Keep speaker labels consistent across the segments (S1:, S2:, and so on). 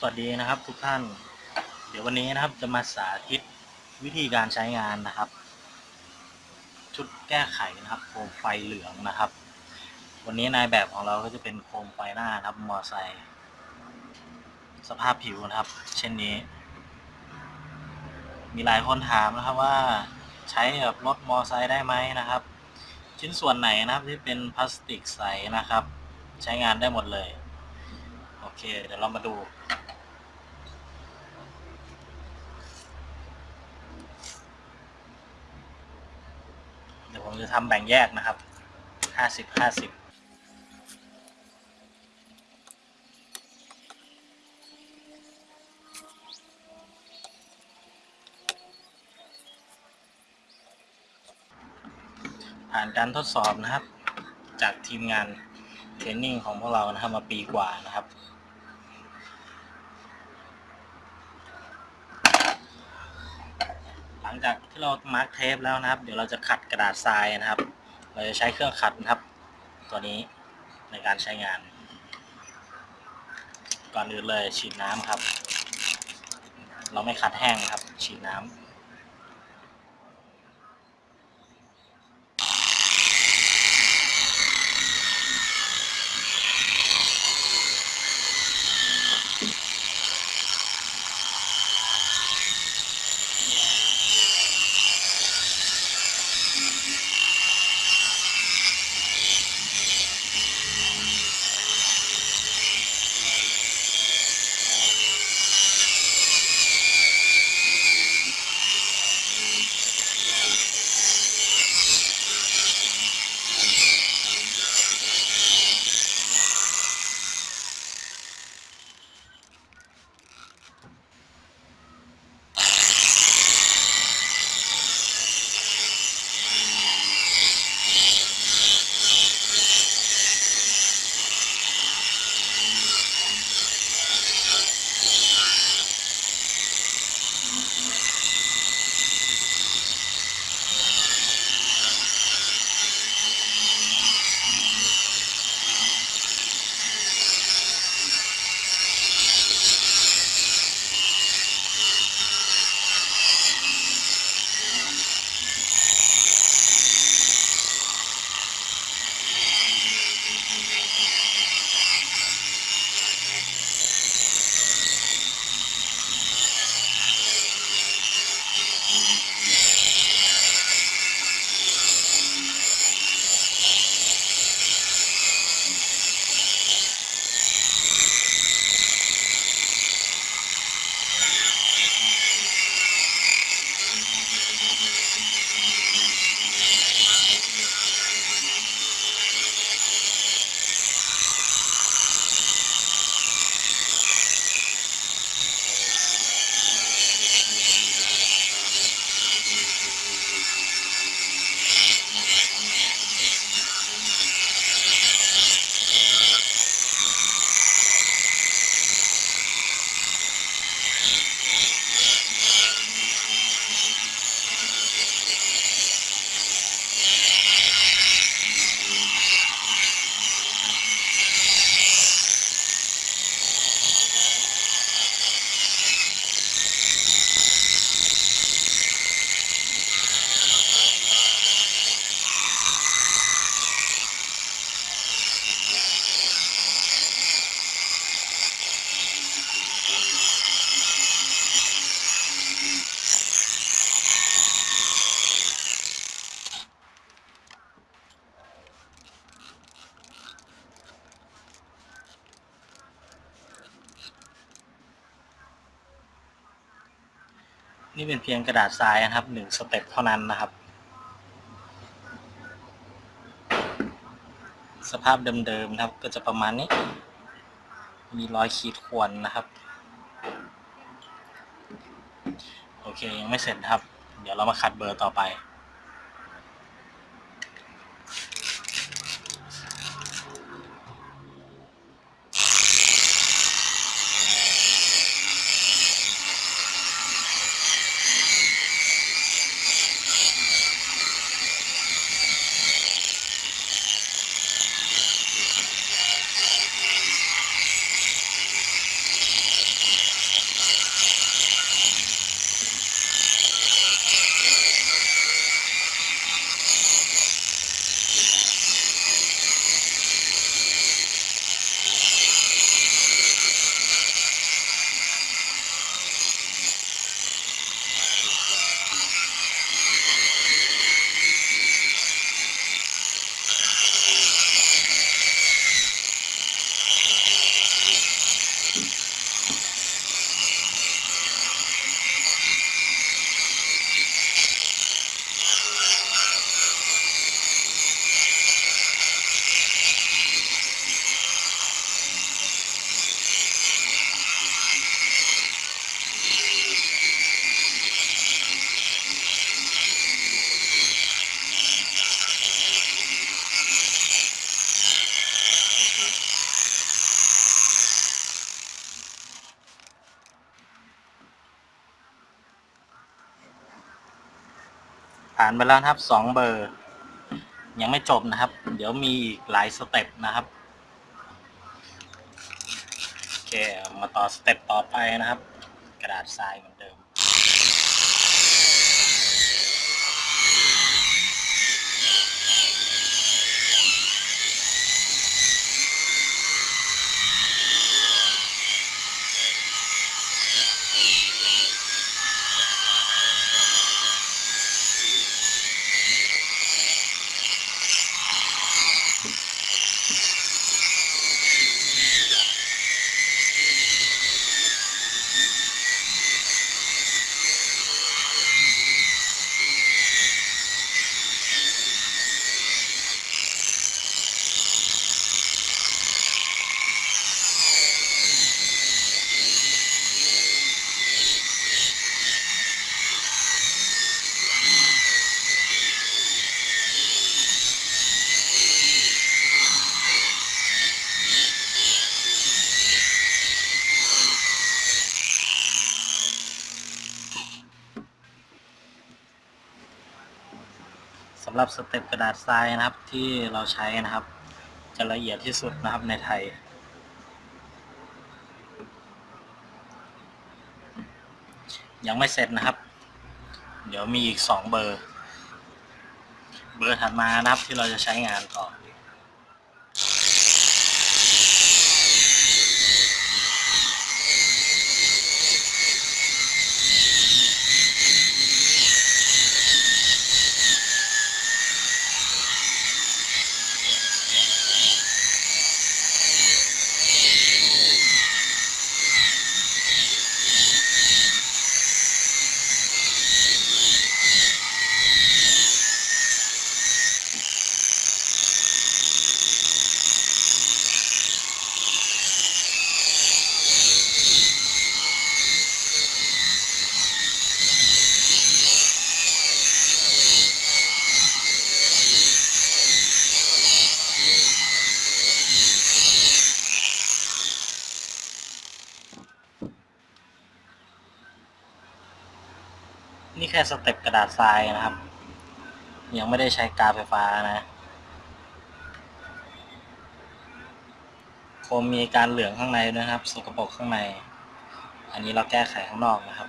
S1: สวัสดีนะครับทุกท่าน เดี๋ยววันนี้นะครับจะมาสาธิตวิธีการใช้งานนะครับ ชุดแก้ไขนะครับโคมไฟเหลืองนะครับ วันนี้นายแบบของเราก็จะเป็นโคมไฟหน้าครับมอไซค์สภาพผิวนะครับ เช่นนี้ มีหลายคนถามนะครับว่าใช้กับรถมอไซค์ได้ไหมนะครับ ชิ้นส่วนไหนนะครับที่เป็นพลาสติกใสนะครับ ใช้งานได้หมดเลย เค เดี๋ยวเรามาดู เดี๋ยวผมจะทำแบ่งแยกนะครับ ห้าสิบห้าสิบผ่านการทดสอบนะครับ จากทีมงาน training ของพวกเรานะครับมาปีกว่านะครับ หลั งจากที่เรา mark tape แล้วนะครับ เดี๋ยวเราจะขัดกระดาษทรายนะครับ เราจะใช้เครื่องขัดนะครับ ตัวนี้ในการใช้งาน ก่อนอื่นเลยฉีดน้ำครับ เราไม่ขัดแห้งนะครับ ฉีดน้ำ นี่เป็นเพียงกระดาษทรายนะครับหนึ่งสเต็ปเท่านั้นนะครับ สภาพเดิมๆนะครับ ก็จะประมาณนี้ มีรอยขีดข่วนนะครับ โอเคยังไม่เสร็จครับ เดี๋ยวเรามาขัดเบอร์ต่อไปานไปแล้วครับสองเบอร์ ยังไม่จบนะครับ เดี๋ยวมีอีกหลายสเต็ปนะครับโอเคมาต่อสเต็ปต่อไปนะครับ กระดาษทรายำหรับสเต็ปกระดาษทรายนะครับที่เราใช้นะครับ จะละเอียดที่สุดนะครับในไทย ยังไม่เสร็จนะครับ เดี๋ยวมีอีกสองเบอร์ เบอร์ถัดมานะครับที่เราจะใช้งานต่อ นี่แค่ step กระดาษทรายนะครับ ยังไม่ได้ใช้กาวไฟฟ้านะโคมมีการเหลืองข้างในนะครับ สกปรกข้างใน อันนี้เราแก้ไขข้างนอกนะครับ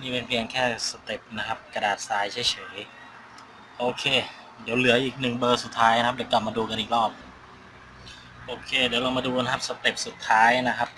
S1: นี่เป็นเพียงแค่ step นะครับ กระดาษทรายเฉยๆ โอเค เดี๋ยวเหลืออีกหนึ่งเบอร์สุดท้ายนะครับ เดี๋ยวกลับมาดูกันอีกรอบ โอเค เดี๋ยวเรามาดูนะครับ step สุดท้ายนะครับ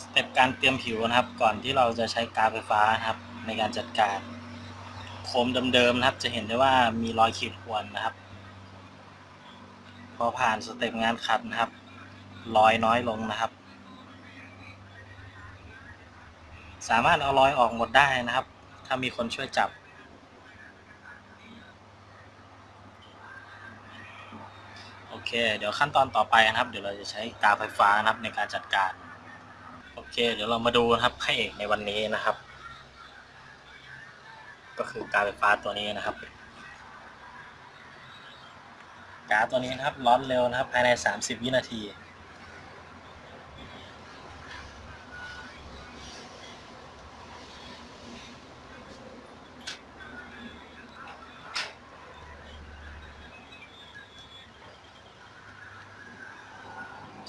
S1: สเต็ปการเตรียมผิวนะครับ ก่อนที่เราจะใช้กาวไฟฟ้านะครับ ในการจัดการโคมเดิมๆนะครับ จะเห็นได้ว่ามีรอยขีดข่วนนะครับ พอผ่านสเต็ปงานขัดนะครับรอยน้อยลงนะครับ สามารถเอารอยออกหมดได้นะครับ ถ้ามีคนช่วยจับโอเค เดี๋ยวขั้นตอนต่อไปนะครับ เดี๋ยวเราจะใช้กาวไฟฟ้านะครับในการจัดการ เคเดี๋ยวเรามาดูนะครับพระเอกในวันนี้นะครับ ก็คือกาวไฟฟ้าตัวนี้นะครับกาวตัวนี้นะครับร้อนเร็วนะครับภายใน 30 วินาที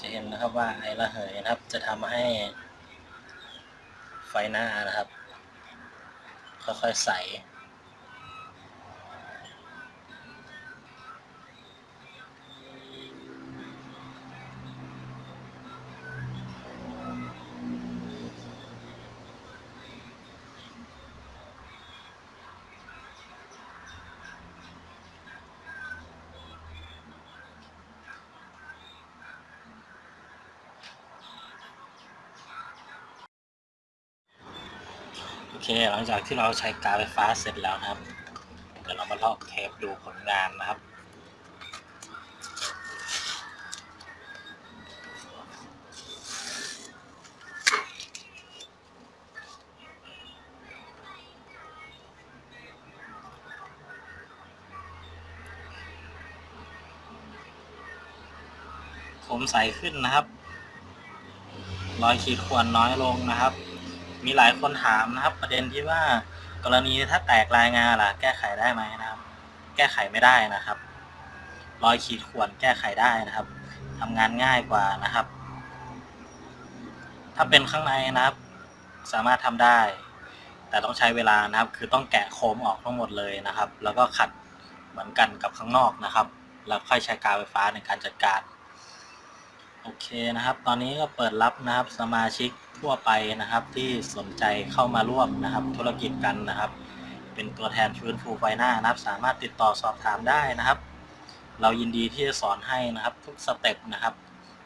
S1: จะเห็นนะครับว่าไอระเหยนะครับ จะทำให้ ไฟหน้านะครับ ค่อยๆใส่ โอเคหลังจากที่เราใช้กาวไฟฟ้าเสร็จแล้วนะครับเดี๋ยวเรามาลอกเทปดูผลงานนะครับผมใสขึ้นนะครับ รอยขีดข่วนน้อยลงนะครับ มีหลายคนถามนะครับ ประเด็นที่ว่ากรณีถ้าแตกรายงานล่ะ แก้ไขได้ไหมนะครับ แก้ไขไม่ได้นะครับ รอยขีดข่วนแก้ไขได้นะครับทำงานง่ายกว่านะครับ ถ้าเป็นข้างในนะครับ สามารถทำได้ แต่ต้องใช้เวลานะครับ คือต้องแกะโคมออกทั้งหมดเลยนะครับ แล้วก็ขัดเหมือนกันกับข้างนอกนะครับ แล้วค่อยใช้กาวไฟฟ้าในการจัดการ เคนะครับ ตอนนี้ก็เปิดรับนะครับสมาชิกทั่วไปนะครับ ที่สนใจเข้ามาร่วมนะครับ ธุรกิจกันนะครับ เป็นตัวแทนฟื้นฟูไฟหน้านะครับ สามารถติดต่อสอบถามได้นะครับ เรายินดีที่จะสอนให้นะครับ ทุกสเต็ปนะครับ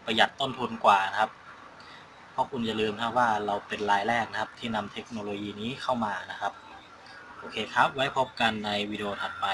S1: ประหยัดต้นทุนกว่านะครับ เพราะคุณอย่าลืมนะครับว่าเราเป็นรายแรกนะครับ ที่นำเทคโนโลยีนี้เข้ามานะครับโอเคครับ ไว้พบกันในวิดีโอถัดไป